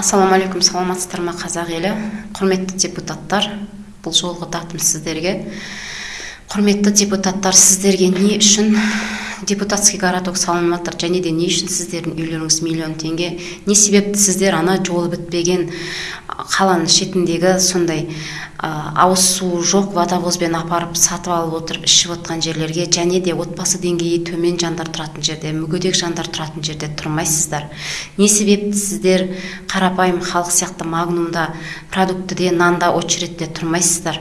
ассалаумағалейкум саламатсыздар ма қазақ елі. Құрметті депутаттар бұл жолғы датым сіздерге. Құрметті депутаттар сіздерге не үшін депутатский городок салынып жатыр және де не үшін сіздердің үйлеріңіз миллион теңге не себепті сіздер ана жолы бітпеген қаланың шетіндегі сондай ауыз су жоқ водовозбен апарып сатып алып отырып ішіп отқан жерлерге және де отбасы деңгейі төмен жандар тұратын жерде мүгедек жандар тұратын жерде тұрмайсыздар. Не себепті сіздер қарапайым халық сияқты магнумда продуктіде нанда очередьте тұрмайсыздар?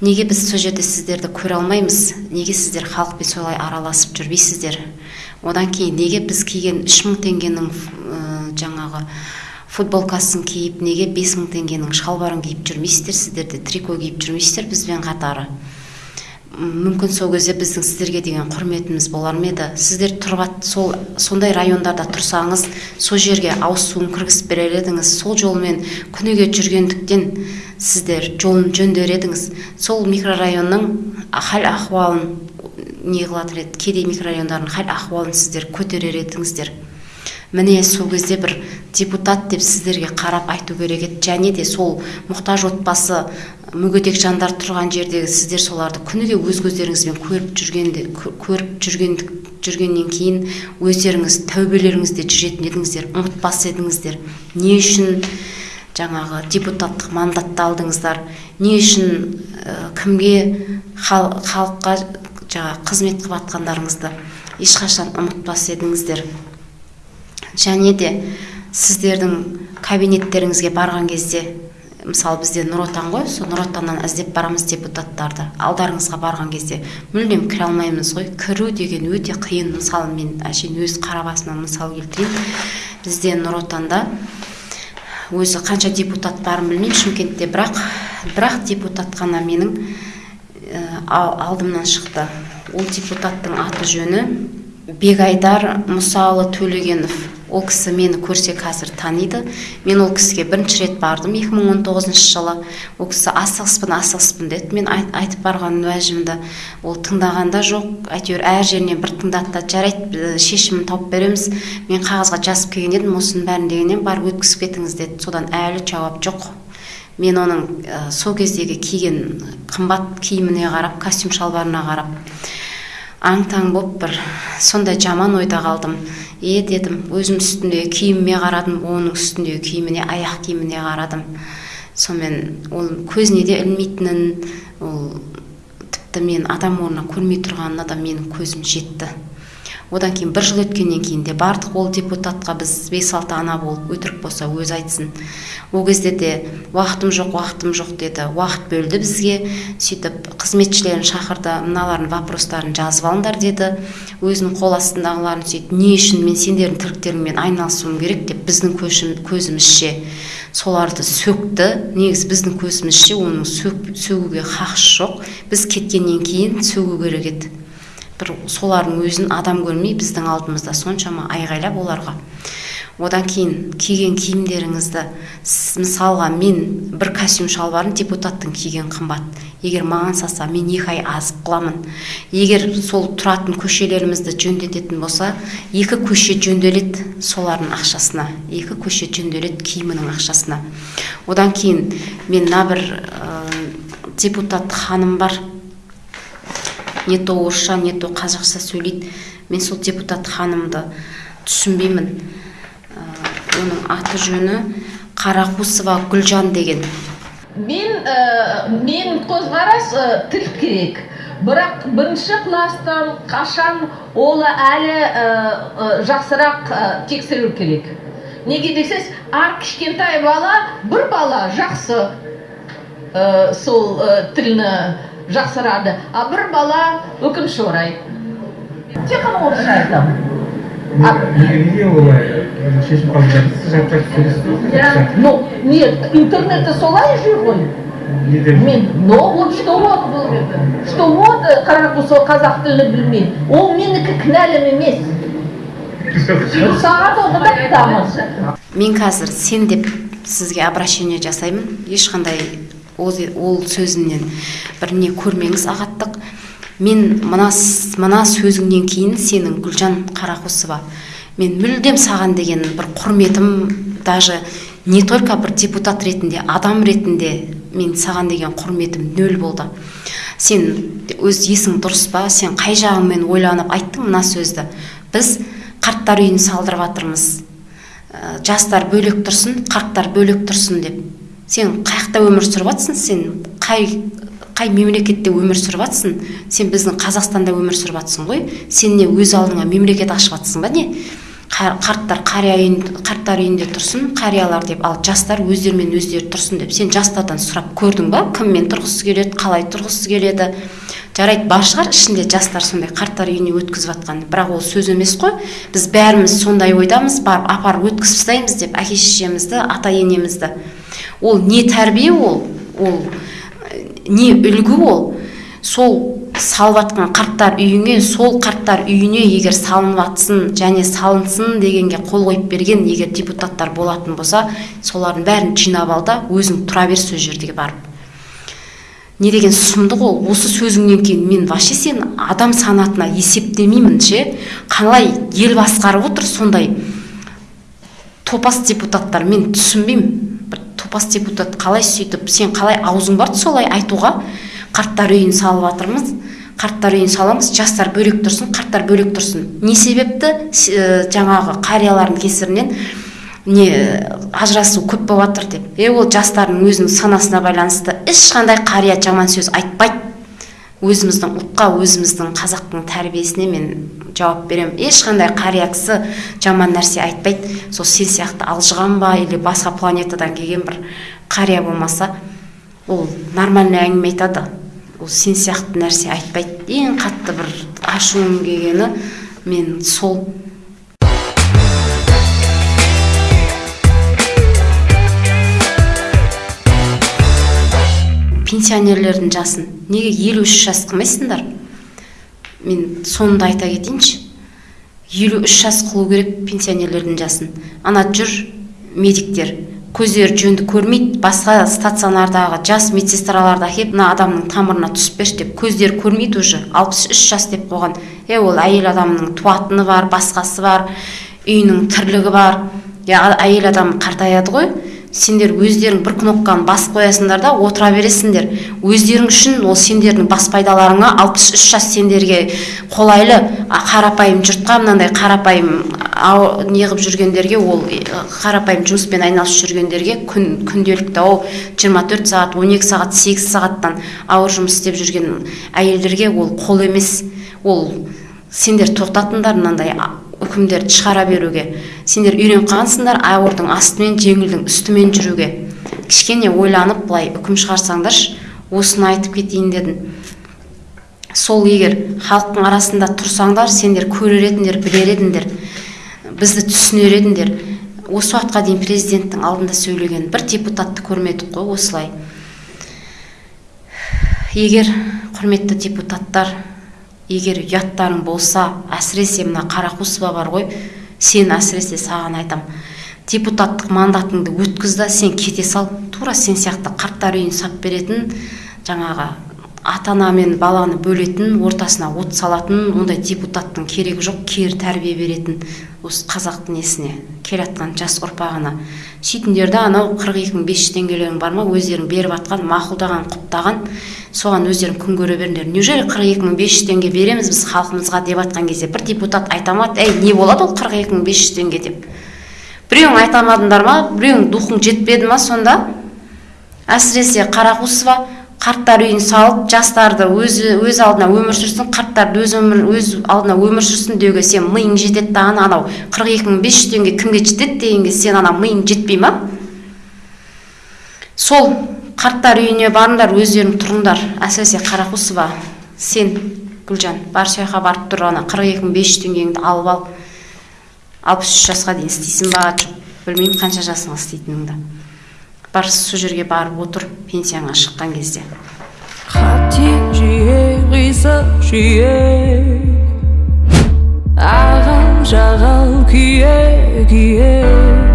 Неге біз сол жерде сіздерді көре алмаймыз? Неге сіздер халықпен солай араласып жүрмейсіздер? Одан кейін неге біз киген үш мың теңгенің жаңағы футболкасын киіп неге бес мың теңгенің шалбарын киіп жүрмейсіздер сіздер де трико киіп жүрмейсіздер бізбен қатары? Мүмкін сол кезде біздің сіздерге деген құрметіміз болар ма еді? Сіздер тұрып сол сондай райондарда тұрсаңыз сол жерге ауыз суын кіргізіп берер едіңіз. Сол жолмен күніге жүргендіктен сіздер жолын жөндер едіңіз сол микрорайонның хал ахуалын не қылатын еді кедей микрорайондардың хал ахуалын сіздер көтерер едіңіздер. Міне сол кезде бір депутат деп сіздерге қарап айту керек еді. Және де сол мұқтаж отбасы мүгедек жандар тұрған жердегі сіздер соларды күніге өз көздеріңізбен көріп жүргенде көріп жүрген жүргеннен кейін өздеріңіз тәубелеріңізде жүретін едіңіздер ұмытпас едіңіздер. Не үшін жаңағы депутаттық мандатты алдыңыздар. Не үшін ә, кімге хал, халыққа жаңағы қызмет қылып жатқандарыңызды ешқашан ұмытпас едіңіздер. Және де сіздердің кабинеттеріңізге барған кезде мысалы бізде нұр отан ғой сол нұр отаннан іздеп барамыз депутаттарды. Алдарыңызға барған кезде мүлдем кіре алмаймыз ғой. Кіру деген өте қиын. Мысалы мен әшейін өз қара басымнан мысал келтірейін. Бізде нұр отанда өзі қанша депутат барын білмеймін шымкентте бірақ бірақ депутат қана менің алдымнан шықты. Ол депутаттың аты жөні бегайдар мұсалы төлегенов. Ол кісі мені көрсе қазір таниды. Мен ол кісіге бірінші рет бардым 2019 жылы. Ол кісі асығыспын асығыспын деді. Мен айт, айтып барған уәжімді ол тыңдаған да жоқ. Әйтеуір әр жерінен бір тыңдады да жарайды шешімін тауып береміз. Мен қағазға жазып келген едім осының бәрін дегеннен барып өткізіп кетіңіз деді. Содан әлі жауап жоқ. Мен оның ә, сол кездегі киген қымбат киіміне қарап костюм шалбарына қарап аң таң болып бір сондай жаман ойда қалдым. Е дедім өзім үстіндегі киіміме қарадым оның үстіндегі киіміне аяқ киіміне қарадым. Сонымен ол көзіне де ілмейтінін ол тіпті мен адам орнына көрмей тұрғанына да менің көзім жетті. Одан кейін бір жыл өткеннен кейін де бардық ол депутатқа біз бес алты ана болып өтірік болса өзі айтсын. Ол кезде де уақытым жоқ уақытым жоқ деді. Уақыт бөлді бізге. Сөйтіп қызметшілерін шақырды мыналардың вопростарын жазып алыңдар деді. Өзінің қол астындағыларын сөйтіп не үшін мен сендердің тірліктеріңмен айналысуым керек? деп біздің көзімізше соларды сөкті. Негізі біздің көзімізше оның сөгуге хақысы жоқ. Біз кеткеннен кейін сөгу керек еді. Бір солардың өзін адам көрмей біздің алдымызда соншама айғайлап оларға. Одан кейін киген киімдеріңізді мысалға мен бір костюм шалбарын депутаттың киген қымбат. Егер маған салса мен екі ай азық қыламын егер сол тұратын көшелерімізді жөндететін болса екі көше жөнделеді солардың ақшасына екі көше жөнделеді киімінің ақшасына. Одан кейін мен мына бір ә, депутат ханым бар. Не то орысша не то қазақша сөйлейді. Мен сол депутат ханымды түсінбеймін. Ә, оның аты жөні қарақусова гүлжан деген. Мен ә, менің көзқарас ә, тіл керек. Бірақ бірінші класстан қашан ол әлі ә, ә, жақсырақ ә, тексеру керек. Неге десеңіз әр кішкентай бала бір бала жақсы ә, сол ә, жақсарады а бір бала өкінішке орай. Тек қана орысша айтамын ну нет интернетте солай жүр ғой. Мен но вот что вот бұл что вот қарақұсо қазақ тілін білмейді ол менікі кінәлім емес. Сағат айтамыз мен қазір сен деп сізге обращение жасаймын. Ешқандай ол, ол сөзімнен бір не көрмеңіз ағаттық. Мен мына мына сөзіңнен кейін сенің гүлжан қарақұсова мен мүлдем саған деген бір құрметім даже не только бір депутат ретінде адам ретінде мен саған деген құрметім нөл болды. Сен өз есің дұрыс па? Сен қай жағыңмен ойланып айттың мына сөзді? Біз қарттар үйін салдырып жатырмыз ә, жастар бөлек тұрсын қарттар бөлек тұрсын деп. Сен қай жақта өмір сүріп жатсың сен қай қай мемлекетте өмір сүріп жатсың сен біздің қазақстанда өмір сүріп жатсың ғой. Сен не өз алдыңа мемлекет ашып жатсың ба не? Қарттар қария үйін, қарттар үйінде тұрсын қариялар деп ал жастар өздерімен өздері тұрсын деп сен жастардан сұрап көрдің ба? Кіммен тұрғысы келеді қалай тұрғысы келеді? Жарайды бар шығар ішінде жастар сондай қарттар үйіне өткізіп жатқан. Бірақ ол сөз емес қой. Біз бәріміз сондай ойдамыз барып апарып өткізіп тастаймыз деп әке шешемізді ата енемізді ол не тәрбие ол ол не үлгі ол сол салып жатқан қарттар үйіңе сол қарттар үйіне егер салынып жатсын және салынсын дегенге қол қойып берген егер депутаттар болатын болса солардың бәрін жинап ал да өзің тұра бер сол жерге барып. Не деген сұмдық ол. Осы сөзіңнен кейін мен вообще сен адам санатына есептемеймін ше? Қалай ел басқарып отыр сондай топас депутаттар? Мен түсінбеймін. Бір топас депутат қалай сөйтіп сен қалай аузың барды солай айтуға? Қарттар үйін салып жатырмыз қарттар үйін саламыз жастар бөлек тұрсын қарттар бөлек тұрсын. Не себепті? Ә, жаңағы қариялардың кесірінен не ажырасу көп болып жатыр деп. Е ол жастардың өзінің санасына байланысты ешқандай қария жаман сөз айтпайды. Өзіміздің ұлтқа өзіміздің қазақтың тәрбиесіне мен жауап беремін. Ешқандай қария кісі жаман нәрсе айтпайды. Сол сен сияқты алжыған ба или басқа планетадан келген бір қария болмаса ол нормальный әңгіме айтады. Ол сен сияқты нәрсе айтпайды. Ең қатты бір ашуым келгені мен сол пенсионерлердің жасын неге елу үш жас қылмайсыңдар? Мен соны да айта кетейінші. Елу үш жас қылу керек пенсионерлердің жасын. Ана жүр медиктер. Көздері жөнді көрмейді басқа стационардағы жас медсестраларды әкеліп мына адамның тамырына түсіп берші деп көздері көрмейді уже. Алпыс үш жас деп қойған. Е ол әйел адамның туатыны бар басқасы бар үйінің тірлігі бар. Әйел адам қартаяды ғой. Сендер өздерің бір кнопканы басып қоясыңдар да отыра бересіңдер. Өздерің үшін ол сендердің бас пайдаларыңа алпыс үш жас сендерге қолайлы қарапайым жұртқа мынандай қарапайым неғып жүргендерге ол қарапайым жұмыспен айналысып жүргендерге күн күнделікті ау 24 сағат 12 сағат 8 сағаттан ауыр жұмыс істеп жүрген әйелдерге ол қол емес. Ол сендер тоқтатыңдар мынандай үкімдерді шығара беруге. Сендер үйреніп қалғансыңдар ауырдың астымен жеңілдің үстімен жүруге. Кішкене ойланып былай үкім шығарсаңдаршы осыны айтып кетейін дедім. Сол егер халықтың арасында тұрсаңдар сендер көрер едіңдер білер едіңдер бізді түсінер едіңдер. Осы уақытқа дейін президенттің алдында сөйлеген бір депутатты көрмедік қой осылай. Егер құрметті депутаттар егер ұяттарың болса әсіресе мына қарақұсова бар ғой сен әсіресе саған айтам депутаттық мандатыңды өткіз да сен кете сал тура сен сияқты қарттар үйін сап беретін жаңағы ата ана мен баланы бөлетін ортасына от салатын ондай депутаттың керегі жоқ кері тәрбие беретін осы қазақтың несіне келатқан жас ұрпағына. Сөйтіңдер да анау қырық екі мың бес жүз теңгелерің бар ма өздерің беріп жатқан мақұлдаған құптаған соған өздерің күн көре беріңдер. Неужели қырық екі мың бес жүз теңге береміз біз халқымызға деп жатқан кезде? бір депутат айта ма әй не болады ол қырық екі мың бес жүз теңге? деп. Біреуің айта алмадыңдар ма? Біреуің духың жетпеді ма сонда? Әсіресе қарақұсова қарттар үйін салып жастарды өз өз алдына өмір сүрсін қарттарды өз өмір өз алдына өмір сүрсін деуге сен миың жетеді дағы анау. қырық екі мың бес жүз теңге кімге жетеді дегенге сен ана миың жетпей ма? Сол қарттар үйіне барыңдар өздерің тұрыңдар. әсіресе қарақұсова сен гүлжан бар сол жаққа барып тұр ана қырық екі мың бес жүз теңгеңді алып ал. алпыс үш жасқа дейін істейсің ба? білмеймін қанша жасыңа істейтініңді. Бар сол жерге барып отыр пенсияңа шыққан кезде. Хаттен жиі қисық жиі ағал жағал күйе күйе.